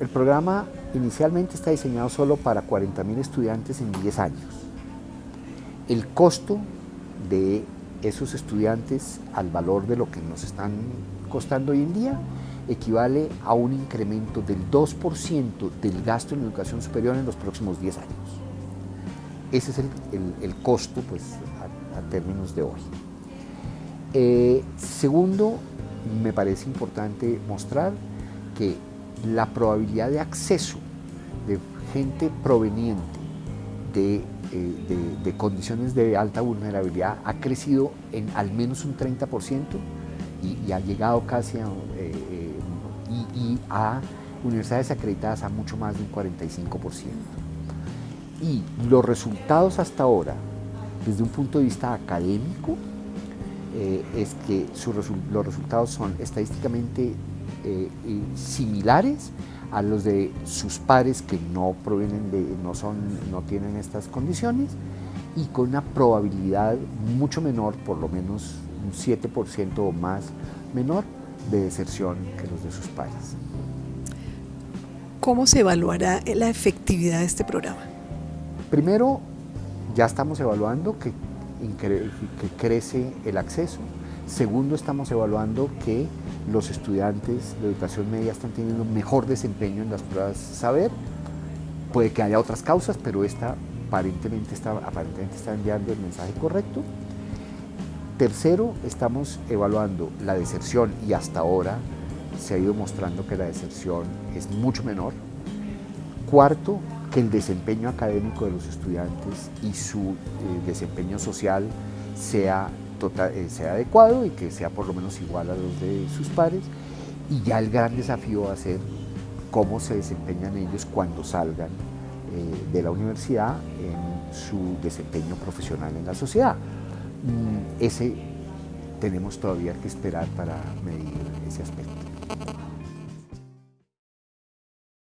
El programa inicialmente está diseñado solo para 40.000 estudiantes en 10 años. El costo de esos estudiantes al valor de lo que nos están costando hoy en día equivale a un incremento del 2% del gasto en educación superior en los próximos 10 años. Ese es el, costo pues, a, términos de hoy. Eh, segundo, me parece importante mostrar que la probabilidad de acceso de gente proveniente de, eh, condiciones de alta vulnerabilidad ha crecido en al menos un 30% y, ha llegado casi a, eh, eh, y, a universidades acreditadas a mucho más del 45%. Y los resultados hasta ahora, desde un punto de vista académico, es que los resultados son estadísticamente eh, similares a los de sus pares que no provienen de, no son, no tienen estas condiciones y con una probabilidad mucho menor, por lo menos un 7% o más menor de deserción que los de sus pares. ¿Cómo se evaluará la efectividad de este programa? Primero, ya estamos evaluando que, que crece el acceso. Segundo, estamos evaluando que los estudiantes de educación media están teniendo mejor desempeño en las pruebas saber. Puede que haya otras causas, pero esta aparentemente está, aparentemente está enviando el mensaje correcto. Tercero, estamos evaluando la deserción y hasta ahora se ha ido mostrando que la deserción es mucho menor. Cuarto, que el desempeño académico de los estudiantes y su eh, desempeño social sea eh, sea adecuado y que sea por lo menos igual a los de sus pares. Y ya el gran desafío va a ser cómo se desempeñan ellos cuando salgan eh, de la universidad en su desempeño profesional en la sociedad. Mm, ese tenemos todavía que esperar para medir ese aspecto.